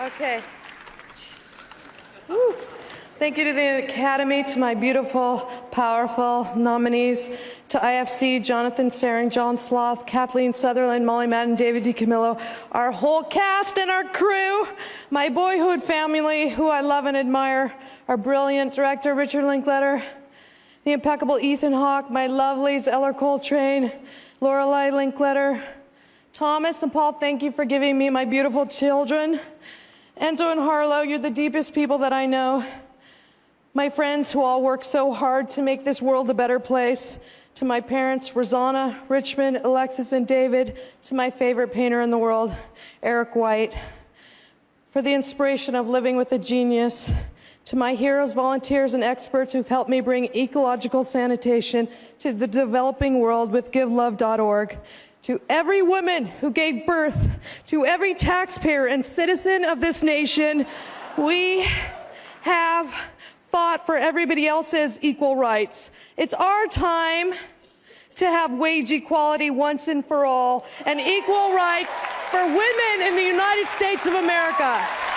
Okay. Thank you to the Academy, to my beautiful, powerful nominees, to IFC, Jonathan Sehring, John Sloss, Cathleen Sutherland, Molly Madden, David DiCamillo, our whole cast and our crew, my boyhood family, who I love and admire, our brilliant director, Richard Linklater, the impeccable Ethan Hawke, my lovelies, Ellar Coltrane, Lorelei Linklater, Thomas and Paul, thank you for giving me my beautiful children. Enzo and Harlow, you're the deepest people that I know. My friends who all work so hard to make this world a better place. To my parents, Rosanna, Richmond, Alexis, and David. To my favorite painter in the world, Eric White. For the inspiration of living with a genius. To my heroes, volunteers, and experts who've helped me bring ecological sanitation to the developing world with GiveLove.org to every woman who gave birth, to every taxpayer and citizen of this nation, we have fought for everybody else's equal rights. It's our time to have wage equality once and for all and equal rights for women in the United States of America.